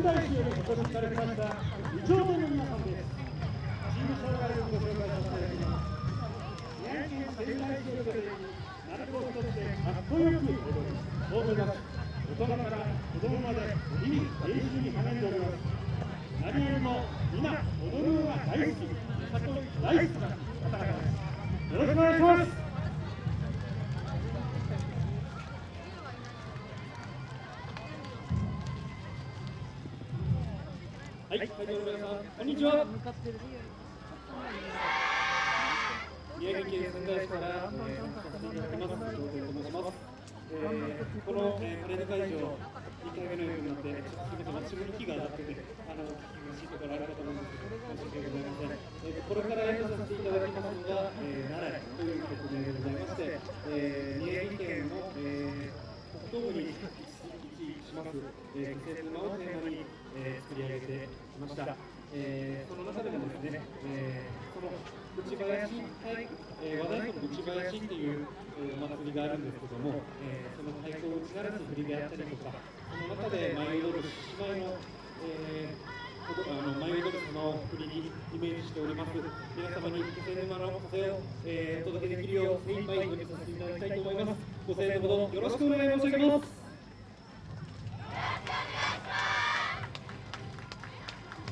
越しされました二丁目の皆さんですチーム障害をご紹介させていただきます宮城県仙台市を拠点に鳴子をとってかっこよく踊り大人大人から子供まで日々練習に励んでおります何よりも皆踊るのが大好き里大好きな方々ですよろしくお願いします。はい、会場の皆さん、こんにちは。宮城県仙台市から、えー、させていただきます、伊藤と申します。えー、この、えー、パレード会場、2回目のようになって、ちょっとす。みません、私も息が上がってて、あの、聞き苦しいところあるかと思うんです。けど、申し訳ございません。えー、これから演奏させていただきます。のが、えー、奈良という曲でございまして、えー、宮城県の、えー、北東部に位置します、えー、季節のをテーマに、えー、作り上げてきました。えー、その中でもですね、えー、この内林、はいえー、和太鼓の内林っていう、えー、お祭りがあるんですけども、えー、その太鼓を打ち鳴らす振りであったりとか、その中で舞い踊る獅子舞の、えー、あの舞い踊る様を振りにイメージしております。皆様に気仙沼の風を、えー、お届けできるよう精一杯お見せさせていただきたいと思います。ご声援のほどよろしくお願い申し上げます。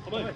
不是